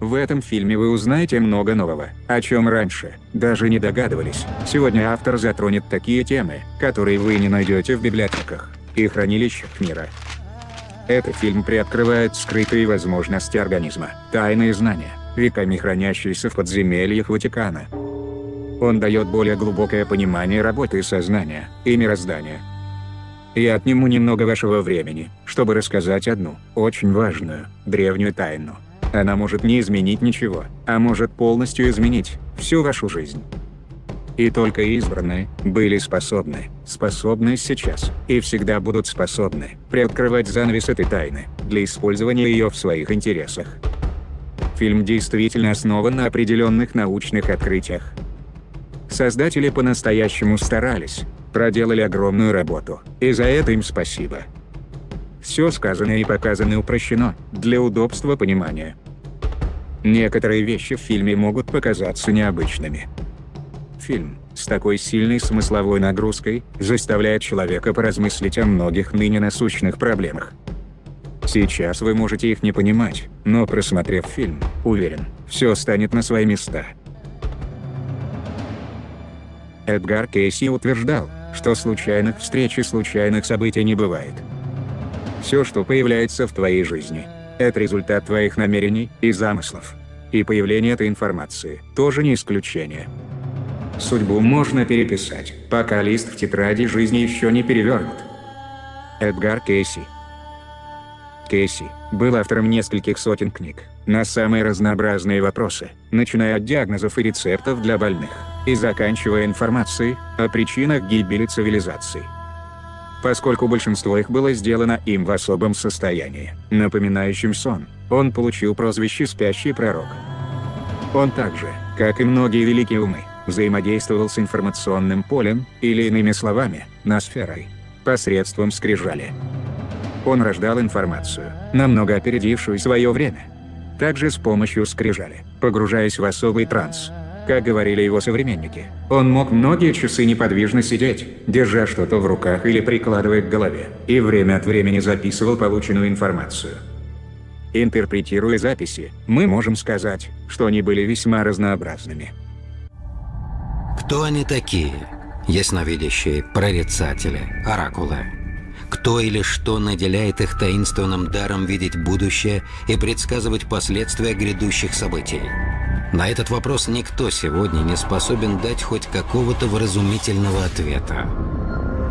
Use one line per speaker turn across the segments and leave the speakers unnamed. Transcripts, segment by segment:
В этом фильме вы узнаете много нового, о чем раньше даже не догадывались. Сегодня автор затронет такие темы, которые вы не найдете в библиотеках и хранилищах мира. Этот фильм приоткрывает скрытые возможности организма, тайные знания, веками хранящиеся в подземельях Ватикана. Он дает более глубокое понимание работы сознания и мироздания. Я отниму немного вашего времени, чтобы рассказать одну, очень важную, древнюю тайну. Она может не изменить ничего, а может полностью изменить всю вашу жизнь. И только избранные были способны, способны сейчас, и всегда будут способны, приоткрывать занавес этой тайны, для использования ее в своих интересах. Фильм действительно основан на определенных научных открытиях. Создатели по-настоящему старались, проделали огромную работу, и за это им спасибо. Все сказанное и показанное упрощено, для удобства понимания. Некоторые вещи в фильме могут показаться необычными. Фильм, с такой сильной смысловой нагрузкой, заставляет человека поразмыслить о многих ныне насущных проблемах. Сейчас вы можете их не понимать, но просмотрев фильм, уверен, все станет на свои места. Эдгар Кейси утверждал, что случайных встреч и случайных событий не бывает. Все, что появляется в твоей жизни, это результат твоих намерений и замыслов. И появление этой информации тоже не исключение. Судьбу можно переписать, пока лист в тетради жизни еще не перевернут. Эдгар Кейси Кейси был автором нескольких сотен книг на самые разнообразные вопросы, начиная от диагнозов и рецептов для больных, и заканчивая информацией о причинах гибели цивилизаций. Поскольку большинство их было сделано им в особом состоянии, напоминающем сон, он получил прозвище «Спящий пророк». Он также, как и многие великие умы, взаимодействовал с информационным полем, или иными словами, ноосферой, посредством скрижали. Он рождал информацию, намного опередившую свое время. Также с помощью скрижали, погружаясь в особый транс. Как говорили его современники, он мог многие часы неподвижно сидеть, держа что-то в руках или прикладывая к голове, и время от времени записывал полученную информацию. Интерпретируя записи, мы можем сказать, что они были весьма разнообразными.
Кто они такие? Ясновидящие, прорицатели, оракулы. Кто или что наделяет их таинственным даром видеть будущее и предсказывать последствия грядущих событий? На этот вопрос никто сегодня не способен дать хоть какого-то вразумительного ответа.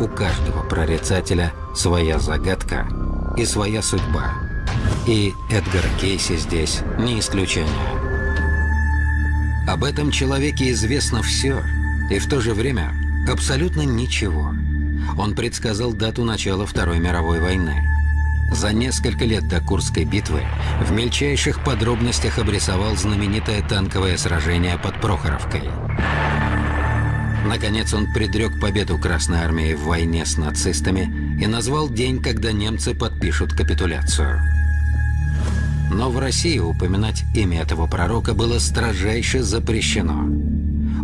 У каждого прорицателя своя загадка и своя судьба. И Эдгар Кейси здесь не исключение. Об этом человеке известно все, и в то же время абсолютно ничего. Он предсказал дату начала Второй мировой войны. За несколько лет до Курской битвы в мельчайших подробностях обрисовал знаменитое танковое сражение под Прохоровкой. Наконец он предрек победу Красной Армии в войне с нацистами и назвал день, когда немцы подпишут капитуляцию. Но в России упоминать имя этого пророка было строжайше запрещено.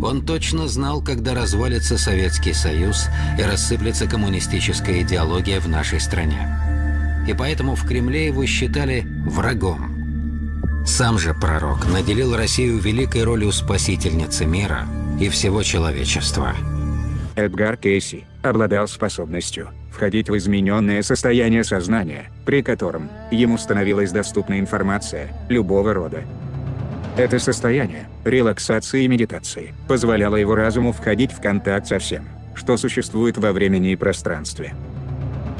Он точно знал, когда развалится Советский Союз и рассыплется коммунистическая идеология в нашей стране. И поэтому в Кремле его считали врагом. Сам же пророк наделил Россию великой ролью спасительницы мира и всего человечества.
Эдгар Кейси обладал способностью входить в измененное состояние сознания, при котором ему становилась доступна информация любого рода, это состояние, релаксации и медитации, позволяло его разуму входить в контакт со всем, что существует во времени и пространстве.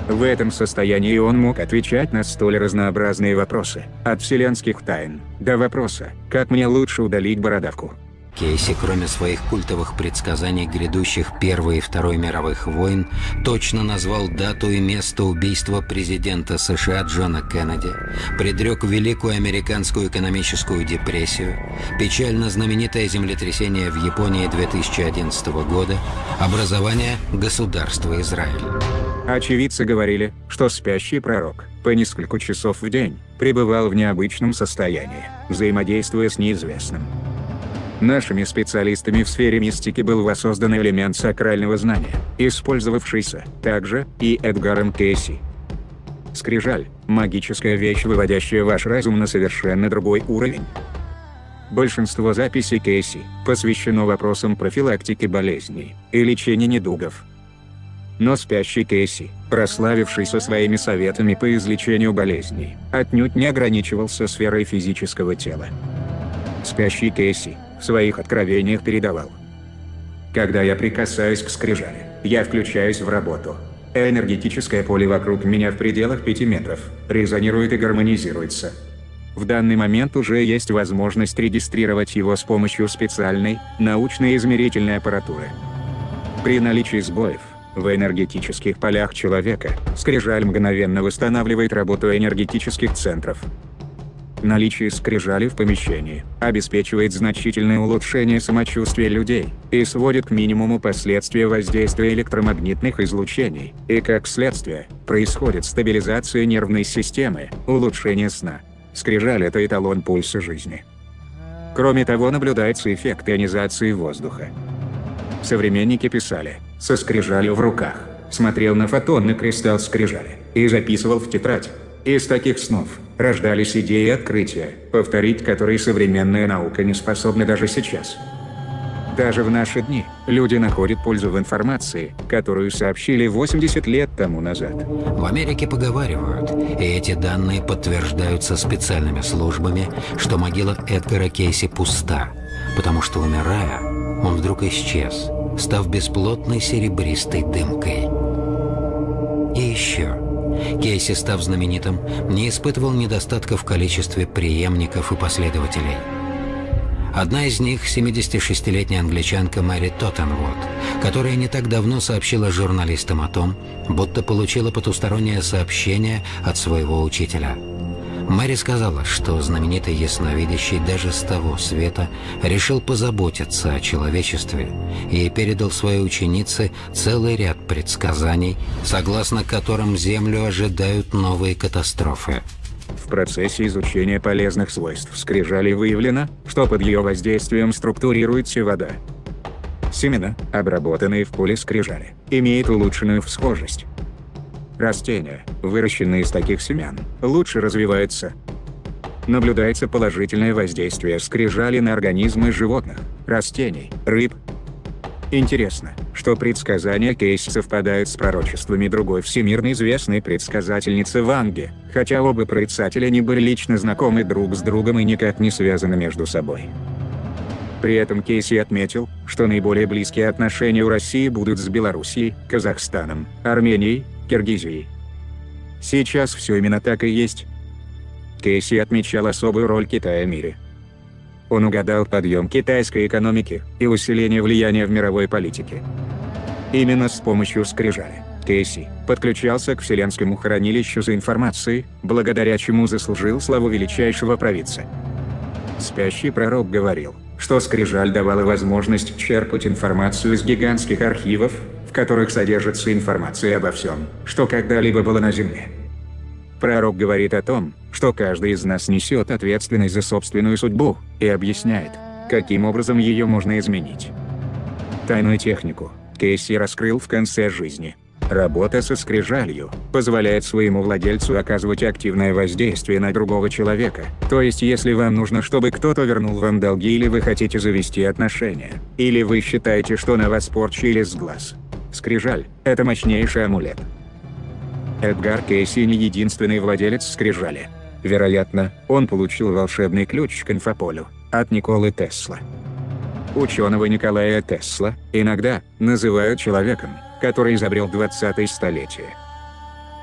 В этом состоянии он мог отвечать на столь разнообразные вопросы, от вселенских тайн, до вопроса, как мне лучше удалить бородавку.
Кейси, кроме своих культовых предсказаний грядущих Первой и Второй мировых войн, точно назвал дату и место убийства президента США Джона Кеннеди, предрек Великую Американскую экономическую депрессию, печально знаменитое землетрясение в Японии 2011 года, образование государства Израиль.
Очевидцы говорили, что спящий пророк, по несколько часов в день, пребывал в необычном состоянии, взаимодействуя с неизвестным. Нашими специалистами в сфере мистики был воссоздан элемент сакрального знания, использовавшийся также и Эдгаром Кейси. Скрижаль – магическая вещь, выводящая ваш разум на совершенно другой уровень. Большинство записей Кейси посвящено вопросам профилактики болезней и лечения недугов. Но спящий Кейси, прославившийся своими советами по излечению болезней, отнюдь не ограничивался сферой физического тела. Спящий Кейси в своих откровениях передавал. Когда я прикасаюсь к скрижали, я включаюсь в работу. Энергетическое поле вокруг меня в пределах 5 метров резонирует и гармонизируется. В данный момент уже есть возможность регистрировать его с помощью специальной, научной измерительной аппаратуры. При наличии сбоев, в энергетических полях человека, скрижаль мгновенно восстанавливает работу энергетических центров, Наличие скрижали в помещении обеспечивает значительное улучшение самочувствия людей и сводит к минимуму последствия воздействия электромагнитных излучений, и как следствие, происходит стабилизация нервной системы, улучшение сна. Скрижаль – это эталон пульса жизни. Кроме того наблюдается эффект ионизации воздуха. Современники писали, со скрижалью в руках, смотрел на фотонный кристалл скрижали и записывал в тетрадь. Из таких снов рождались идеи открытия, повторить которые современная наука не способна даже сейчас. Даже в наши дни люди находят пользу в информации, которую сообщили 80 лет тому назад.
В Америке поговаривают, и эти данные подтверждаются специальными службами, что могила Эдгара Кейси пуста, потому что, умирая, он вдруг исчез, став бесплотной серебристой дымкой. И еще. Кейси, став знаменитым, не испытывал недостатка в количестве преемников и последователей. Одна из них – 76-летняя англичанка Мэри Тоттенвуд, которая не так давно сообщила журналистам о том, будто получила потустороннее сообщение от своего учителя – Мэри сказала, что знаменитый ясновидящий даже с того света решил позаботиться о человечестве и передал своей ученице целый ряд предсказаний, согласно которым Землю ожидают новые катастрофы.
В процессе изучения полезных свойств скрижали выявлено, что под ее воздействием структурируется вода. Семена, обработанные в поле скрижали, имеют улучшенную всхожесть, Растения, выращенные из таких семян, лучше развиваются. Наблюдается положительное воздействие скрижали на организмы животных, растений, рыб. Интересно, что предсказания Кейси совпадают с пророчествами другой всемирно известной предсказательницы Ванги, хотя оба прорицателя не были лично знакомы друг с другом и никак не связаны между собой. При этом Кейси отметил, что наиболее близкие отношения у России будут с Белоруссией, Казахстаном, Арменией, Киргизии. Сейчас все именно так и есть. Кейси отмечал особую роль Китая в мире. Он угадал подъем китайской экономики и усиление влияния в мировой политике. Именно с помощью скрижали. Кейси подключался к Вселенскому хранилищу за информацией, благодаря чему заслужил славу величайшего провидца. Спящий пророк говорил, что скрижаль давала возможность черпать информацию из гигантских архивов, которых содержится информация обо всем, что когда-либо было на Земле. Пророк говорит о том, что каждый из нас несет ответственность за собственную судьбу, и объясняет, каким образом ее можно изменить. Тайную технику Кейси раскрыл в конце жизни. Работа со скрижалью позволяет своему владельцу оказывать активное воздействие на другого человека. То есть если вам нужно, чтобы кто-то вернул вам долги или вы хотите завести отношения, или вы считаете, что на вас порчили с глаз, Скрижаль – это мощнейший амулет. Эдгар Кейси не единственный владелец скрижали. Вероятно, он получил волшебный ключ к инфополю от Николы Тесла. Ученого Николая Тесла иногда называют человеком, который изобрел 20-е столетие.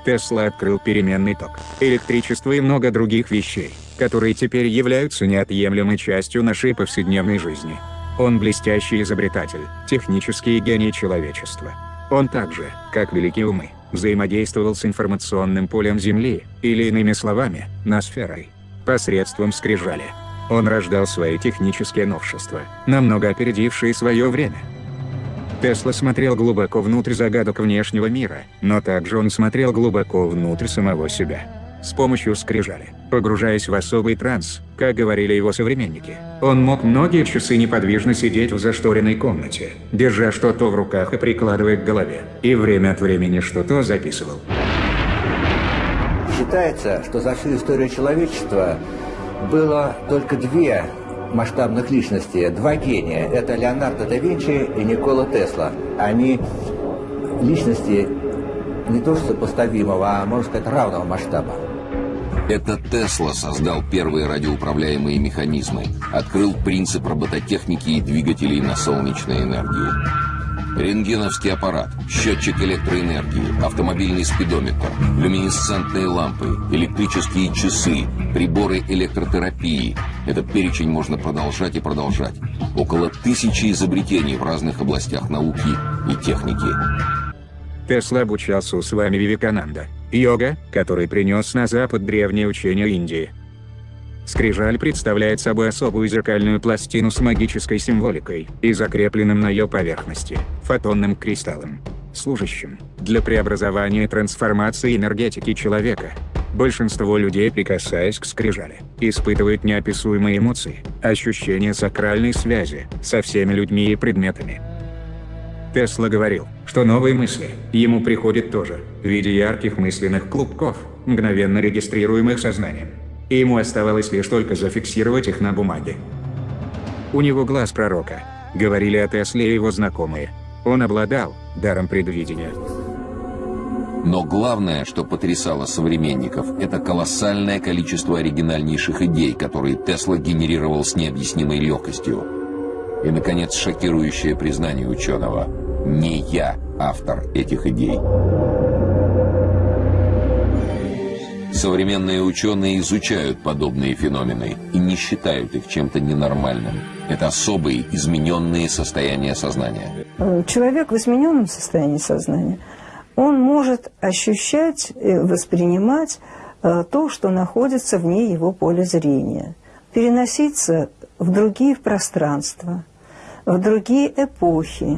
Тесла открыл переменный ток, электричество и много других вещей, которые теперь являются неотъемлемой частью нашей повседневной жизни. Он блестящий изобретатель, технический гений человечества. Он также, как великие умы, взаимодействовал с информационным полем Земли, или иными словами, ноосферой, посредством скрижали. Он рождал свои технические новшества, намного опередившие свое время. Тесла смотрел глубоко внутрь загадок внешнего мира, но также он смотрел глубоко внутрь самого себя с помощью скрижали, погружаясь в особый транс, как говорили его современники. Он мог многие часы неподвижно сидеть в зашторенной комнате, держа что-то в руках и прикладывая к голове, и время от времени что-то записывал.
Считается, что за всю историю человечества было только две масштабных личностей, два гения. Это Леонардо да Винчи и Никола Тесла. Они личности не то что сопоставимого, а можно сказать равного масштаба.
Это Тесла создал первые радиоуправляемые механизмы, открыл принцип робототехники и двигателей на солнечной энергии. Рентгеновский аппарат, счетчик электроэнергии, автомобильный спидометр, люминесцентные лампы, электрические часы, приборы электротерапии. Этот перечень можно продолжать и продолжать. Около тысячи изобретений в разных областях науки и техники.
Тесла обучался у Свами Вивекананда, йога, который принес на Запад древнее учение Индии. Скрижаль представляет собой особую зеркальную пластину с магической символикой и закрепленным на ее поверхности фотонным кристаллом, служащим для преобразования и трансформации энергетики человека. Большинство людей, прикасаясь к скрижали, испытывают неописуемые эмоции, ощущение сакральной связи со всеми людьми и предметами. Тесла говорил, что новые мысли ему приходят тоже в виде ярких мысленных клубков, мгновенно регистрируемых сознанием и ему оставалось лишь только зафиксировать их на бумаге. У него глаз пророка, говорили о Тесле его знакомые. Он обладал даром предвидения.
Но главное, что потрясало современников, это колоссальное количество оригинальнейших идей, которые Тесла генерировал с необъяснимой легкостью. И, наконец, шокирующее признание ученого. Не я автор этих идей. Современные ученые изучают подобные феномены и не считают их чем-то ненормальным. Это особые, измененные состояния сознания.
Человек в измененном состоянии сознания, он может ощущать, воспринимать э, то, что находится вне его поля зрения, переноситься в другие пространства, в другие эпохи,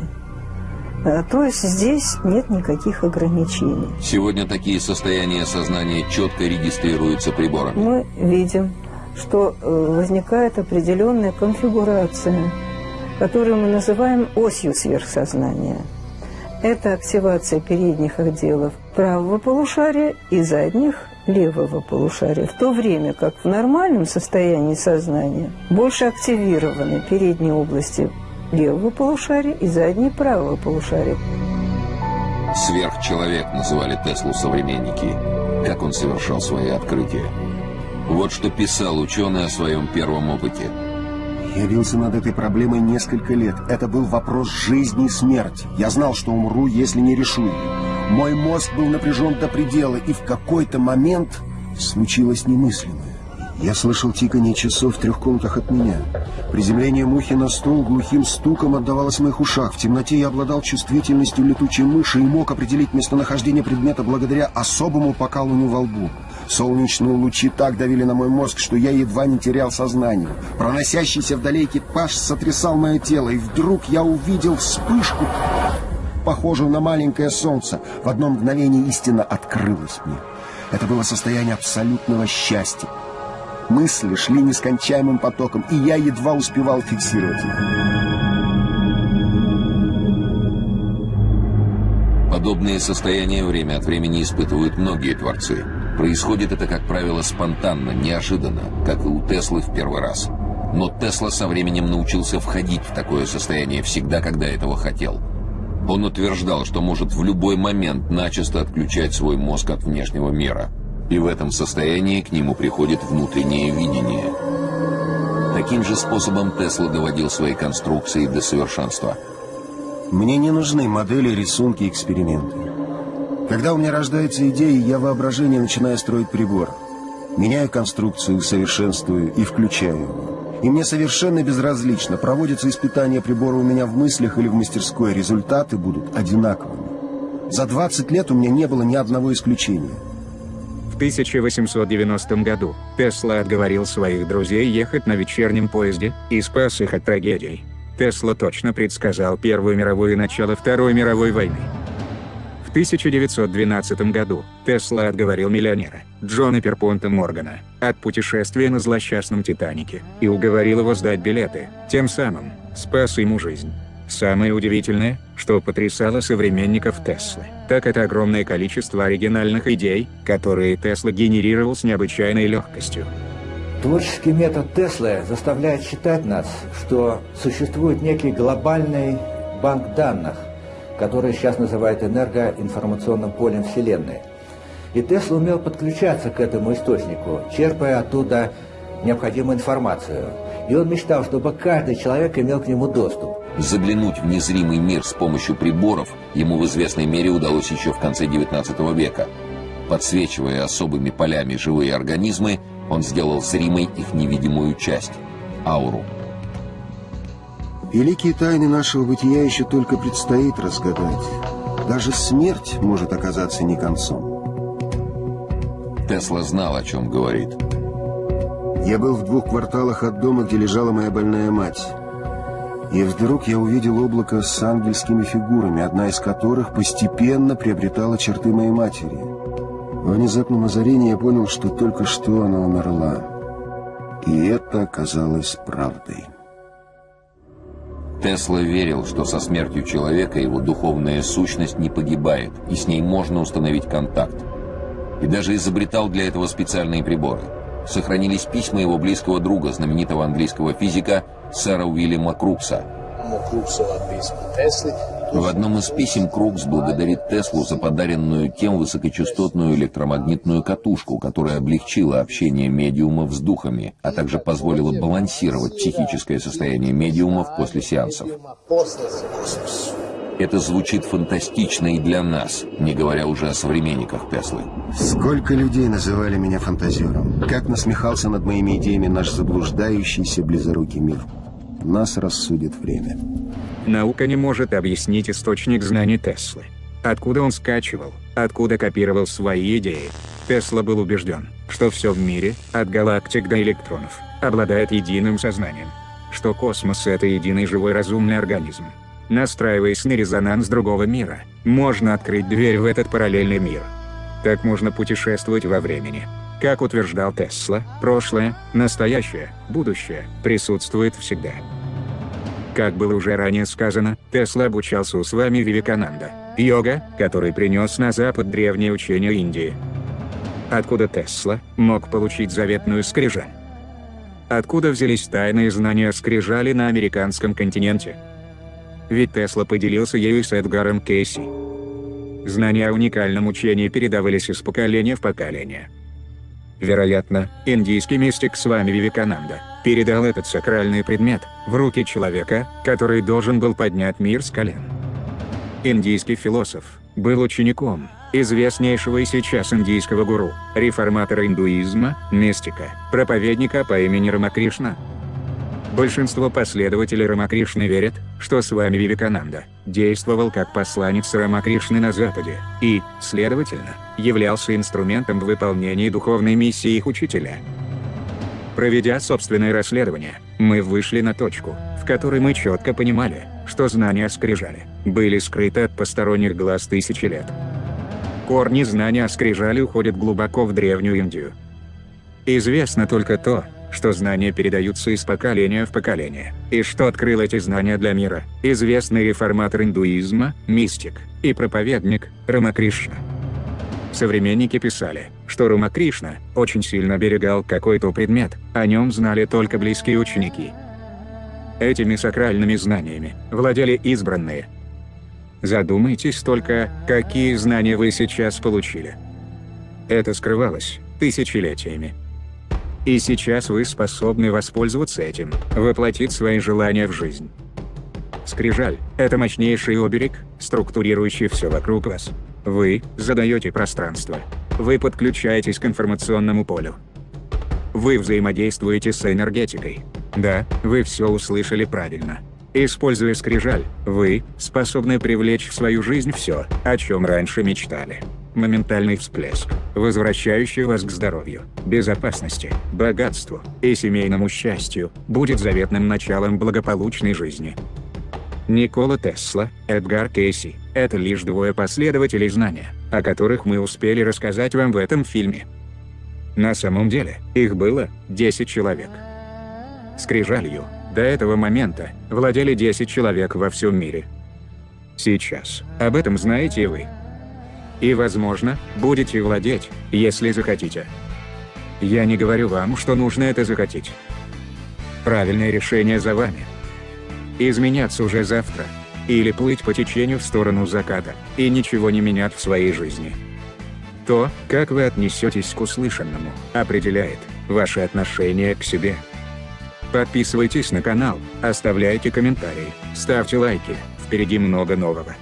Э, то есть здесь нет никаких ограничений.
Сегодня такие состояния сознания четко регистрируются приборами.
Мы видим, что э, возникает определенная конфигурация, которую мы называем осью сверхсознания. Это активация передних отделов правого полушария и задних левого полушария, в то время как в нормальном состоянии сознания больше активированы передние области левого полушария и заднее правого полушария.
Сверхчеловек называли Теслу современники. Как он совершал свои открытия. Вот что писал ученый о своем первом опыте.
Я бился над этой проблемой несколько лет. Это был вопрос жизни и смерти. Я знал, что умру, если не решу ее. Мой мозг был напряжен до предела, и в какой-то момент случилось немыслимое. Я слышал тиканье часов в трех комнатах от меня. Приземление мухи на стол глухим стуком отдавалось в моих ушах. В темноте я обладал чувствительностью летучей мыши и мог определить местонахождение предмета благодаря особому покалыванию во лбу. Солнечные лучи так давили на мой мозг, что я едва не терял сознание. Проносящийся вдали экипаж сотрясал мое тело, и вдруг я увидел вспышку, похожую на маленькое солнце. В одно мгновение истина открылась мне. Это было состояние абсолютного счастья. Мысли шли нескончаемым потоком, и я едва успевал фиксировать их.
Подобные состояния время от времени испытывают многие творцы. Происходит это, как правило, спонтанно, неожиданно, как и у Теслы в первый раз. Но Тесла со временем научился входить в такое состояние всегда, когда этого хотел. Он утверждал, что может в любой момент начисто отключать свой мозг от внешнего мира – и в этом состоянии к нему приходит внутреннее видение. Таким же способом Тесла доводил свои конструкции до совершенства.
Мне не нужны модели, рисунки, эксперименты. Когда у меня рождается идея, я воображение начинаю строить прибор. Меняю конструкцию, совершенствую и включаю его. И мне совершенно безразлично, проводятся испытания прибора у меня в мыслях или в мастерской, результаты будут одинаковыми. За 20 лет у меня не было ни одного исключения.
1890 году Тесла отговорил своих друзей ехать на вечернем поезде и спас их от трагедий. Тесла точно предсказал Первую мировую и начало Второй мировой войны. В 1912 году Тесла отговорил миллионера Джона Перпонта Моргана от путешествия на злосчастном Титанике и уговорил его сдать билеты, тем самым спас ему жизнь. Самое удивительное, что потрясало современников Теслы, так это огромное количество оригинальных идей, которые Тесла генерировал с необычайной легкостью.
Творческий метод Теслы заставляет считать нас, что существует некий глобальный банк данных, который сейчас называют энергоинформационным полем Вселенной. И Тесла умел подключаться к этому источнику, черпая оттуда необходимую информацию. И он мечтал, чтобы каждый человек имел к нему доступ.
Заглянуть в незримый мир с помощью приборов ему в известной мере удалось еще в конце XIX века. Подсвечивая особыми полями живые организмы, он сделал зримой их невидимую часть – ауру.
Великие тайны нашего бытия еще только предстоит разгадать. Даже смерть может оказаться не концом.
Тесла знал, о чем говорит.
Я был в двух кварталах от дома, где лежала моя больная мать. И вдруг я увидел облако с ангельскими фигурами, одна из которых постепенно приобретала черты моей матери. В внезапном озарении я понял, что только что она умерла. И это оказалось правдой.
Тесла верил, что со смертью человека его духовная сущность не погибает, и с ней можно установить контакт. И даже изобретал для этого специальные приборы. Сохранились письма его близкого друга, знаменитого английского физика сэра Уильяма Крукса. В одном из писем Крукс благодарит Теслу за подаренную тем высокочастотную электромагнитную катушку, которая облегчила общение медиумов с духами, а также позволила балансировать психическое состояние медиумов после сеансов. Это звучит фантастично и для нас, не говоря уже о современниках Теслы.
Сколько людей называли меня фантазером. Как насмехался над моими идеями наш заблуждающийся близорукий мир. Нас рассудит время.
Наука не может объяснить источник знаний Теслы. Откуда он скачивал, откуда копировал свои идеи. Тесла был убежден, что все в мире, от галактик до электронов, обладает единым сознанием. Что космос — это единый живой разумный организм. Настраиваясь на резонанс другого мира, можно открыть дверь в этот параллельный мир. Так можно путешествовать во времени. Как утверждал Тесла, прошлое, настоящее, будущее присутствует всегда. Как было уже ранее сказано, Тесла обучался у с вами Вивекананда, йога, который принес на Запад древнее учение Индии. Откуда Тесла мог получить заветную скрижаль? Откуда взялись тайные знания скрижали на американском континенте? Ведь Тесла поделился ею с Эдгаром Кейси. Знания о уникальном учении передавались из поколения в поколение. Вероятно, индийский мистик с вами Вивекананда передал этот сакральный предмет в руки человека, который должен был поднять мир с колен. Индийский философ был учеником известнейшего и сейчас индийского гуру, реформатора индуизма, мистика, проповедника по имени Рамакришна. Большинство последователей Рамакришны верят, что с вами Вивекананда действовал как посланец Рамакришны на Западе, и, следовательно, являлся инструментом в выполнении духовной миссии их учителя. Проведя собственное расследование, мы вышли на точку, в которой мы четко понимали, что знания скрижали были скрыты от посторонних глаз тысячи лет. Корни знания скрижали уходят глубоко в Древнюю Индию. Известно только то, что знания передаются из поколения в поколение, и что открыл эти знания для мира, известный реформатор индуизма, мистик и проповедник Рамакришна. Современники писали, что Рамакришна очень сильно берегал какой-то предмет, о нем знали только близкие ученики. Этими сакральными знаниями владели избранные. Задумайтесь только, какие знания вы сейчас получили. Это скрывалось тысячелетиями. И сейчас вы способны воспользоваться этим, воплотить свои желания в жизнь. Скрижаль – это мощнейший оберег, структурирующий все вокруг вас. Вы задаете пространство. Вы подключаетесь к информационному полю. Вы взаимодействуете с энергетикой. Да, вы все услышали правильно. Используя скрижаль, вы способны привлечь в свою жизнь все, о чем раньше мечтали. Моментальный всплеск, возвращающий вас к здоровью, безопасности, богатству и семейному счастью, будет заветным началом благополучной жизни. Никола Тесла, Эдгар Кейси – это лишь двое последователей знания, о которых мы успели рассказать вам в этом фильме. На самом деле, их было 10 человек. Скрижалью, до этого момента, владели 10 человек во всем мире. Сейчас, об этом знаете вы. И возможно, будете владеть, если захотите. Я не говорю вам, что нужно это захотеть. Правильное решение за вами. Изменяться уже завтра. Или плыть по течению в сторону заката, и ничего не менять в своей жизни. То, как вы отнесетесь к услышанному, определяет ваше отношение к себе. Подписывайтесь на канал, оставляйте комментарии, ставьте лайки, впереди много нового.